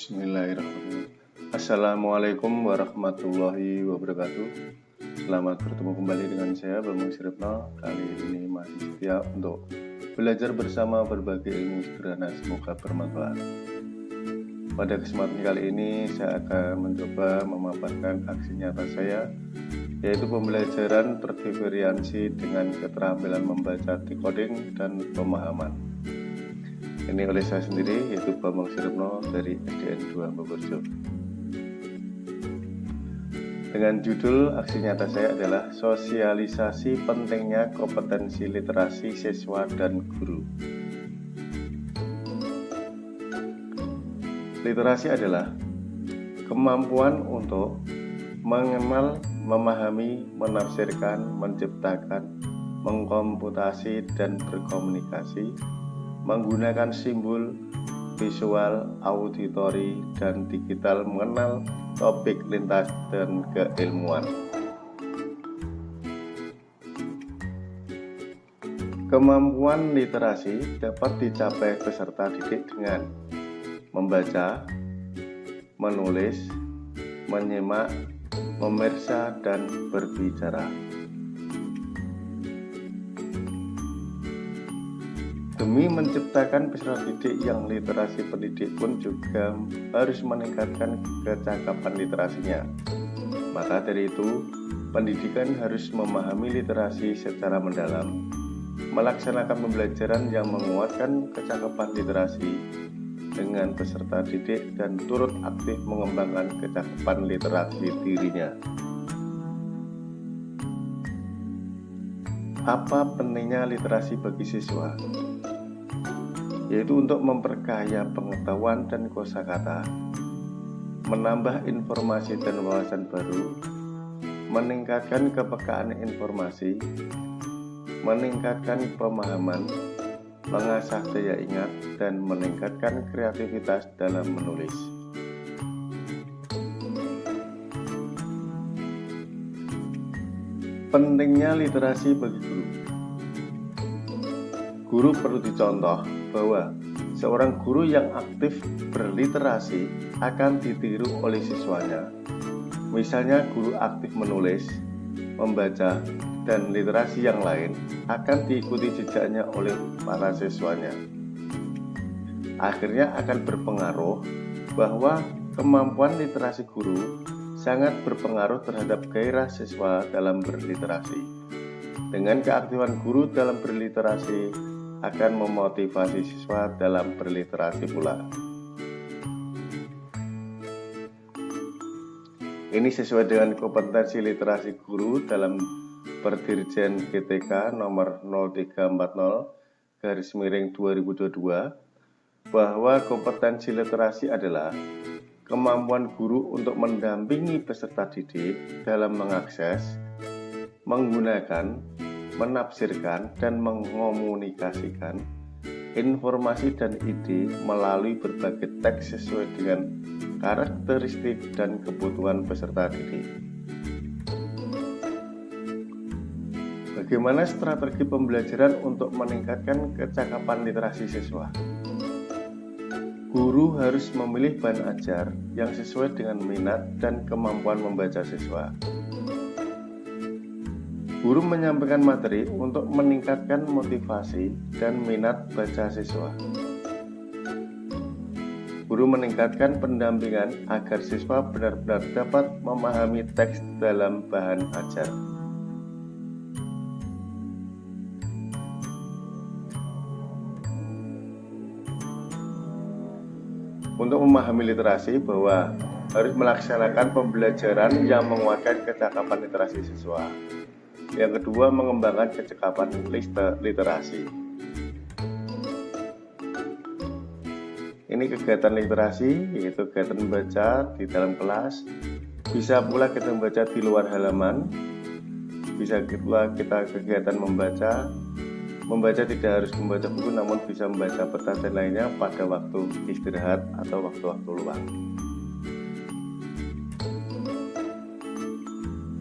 Bismillahirrahmanirrahim. Assalamualaikum warahmatullahi wabarakatuh. Selamat bertemu kembali dengan saya Bambang Siripno. Kali ini masih setia untuk belajar bersama berbagai ilmu sederhana Semoga bermanfaat. Pada kesempatan kali ini saya akan mencoba memaparkan aksi nyata saya yaitu pembelajaran terdiferensi dengan keterampilan membaca decoding dan pemahaman ini oleh saya sendiri yaitu Bambang Siripno dari SDN 2 Bogorjo. Dengan judul aksi nyata saya adalah sosialisasi pentingnya kompetensi literasi siswa dan guru. Literasi adalah kemampuan untuk mengenal, memahami, menafsirkan, menciptakan, mengkomputasi, dan berkomunikasi menggunakan simbol, visual, auditori, dan digital mengenal topik lintas dan keilmuan. Kemampuan literasi dapat dicapai peserta didik dengan membaca, menulis, menyimak, memeriksa, dan berbicara. Demi menciptakan peserta didik yang literasi pendidik pun juga harus meningkatkan kecakapan literasinya. Maka dari itu, pendidikan harus memahami literasi secara mendalam, melaksanakan pembelajaran yang menguatkan kecakapan literasi dengan peserta didik dan turut aktif mengembangkan kecakapan literasi dirinya. Apa pentingnya literasi bagi siswa? Yaitu untuk memperkaya pengetahuan dan kosakata, menambah informasi dan wawasan baru, meningkatkan kepekaan informasi, meningkatkan pemahaman, mengasah daya ingat, dan meningkatkan kreativitas dalam menulis. Pentingnya literasi bagi guru. Guru perlu dicontoh bahwa seorang guru yang aktif berliterasi akan ditiru oleh siswanya. Misalnya guru aktif menulis, membaca, dan literasi yang lain akan diikuti jejaknya oleh para siswanya. Akhirnya akan berpengaruh bahwa kemampuan literasi guru sangat berpengaruh terhadap gairah siswa dalam berliterasi. Dengan keaktifan guru dalam berliterasi, akan memotivasi siswa dalam berliterasi pula. Ini sesuai dengan kompetensi literasi guru dalam Perdirjen GTK nomor 0340 garis miring 2022 bahwa kompetensi literasi adalah kemampuan guru untuk mendampingi peserta didik dalam mengakses, menggunakan, menafsirkan dan mengomunikasikan informasi dan ide melalui berbagai teks sesuai dengan karakteristik dan kebutuhan peserta didik. Bagaimana strategi pembelajaran untuk meningkatkan kecakapan literasi siswa? Guru harus memilih bahan ajar yang sesuai dengan minat dan kemampuan membaca siswa. Guru menyampaikan materi untuk meningkatkan motivasi dan minat baca siswa. Guru meningkatkan pendampingan agar siswa benar-benar dapat memahami teks dalam bahan ajar. Untuk memahami literasi bahwa harus melaksanakan pembelajaran yang menguatkan kecakapan literasi siswa. Yang kedua, mengembangkan kecekapan literasi. Ini kegiatan literasi, yaitu kegiatan membaca di dalam kelas. Bisa pula kita membaca di luar halaman. Bisa pula kita kegiatan membaca. Membaca tidak harus membaca buku, namun bisa membaca peta dan lainnya pada waktu istirahat atau waktu-waktu luang.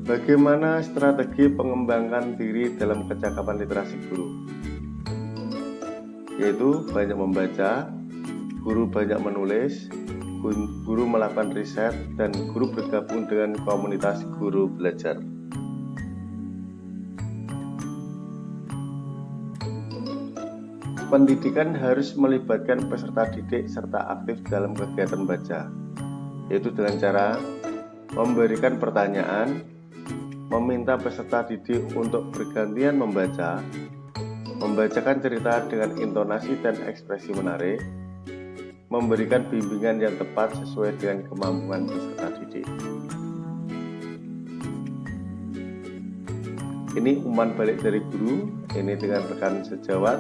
Bagaimana strategi pengembangan diri dalam kecakapan literasi guru? Yaitu banyak membaca, guru banyak menulis, guru melakukan riset, dan guru bergabung dengan komunitas guru belajar. Pendidikan harus melibatkan peserta didik serta aktif dalam kegiatan baca, yaitu dengan cara memberikan pertanyaan, meminta peserta didik untuk bergantian membaca, membacakan cerita dengan intonasi dan ekspresi menarik, memberikan bimbingan yang tepat sesuai dengan kemampuan peserta didik. Ini umpan balik dari guru, ini dengan rekan sejawat,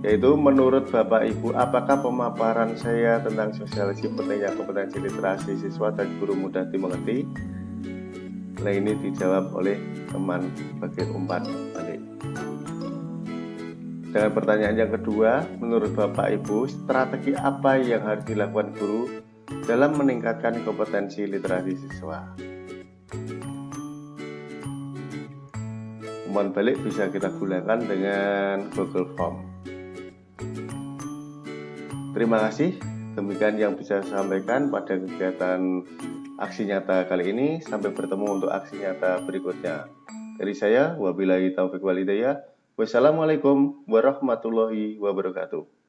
yaitu menurut Bapak Ibu apakah pemaparan saya tentang sosialisasi pentingnya kompetensi literasi siswa dan guru mudah dimengerti nah ini dijawab oleh teman bagian umpan balik. Dengan pertanyaan yang kedua menurut Bapak Ibu strategi apa yang harus dilakukan guru dalam meningkatkan kompetensi literasi siswa? Umpan balik bisa kita gunakan dengan Google Form. Terima kasih. Demikian yang bisa saya sampaikan pada kegiatan aksi nyata kali ini. Sampai bertemu untuk aksi nyata berikutnya. Dari saya, wabillahi taufiq walidayah. Wassalamualaikum warahmatullahi wabarakatuh.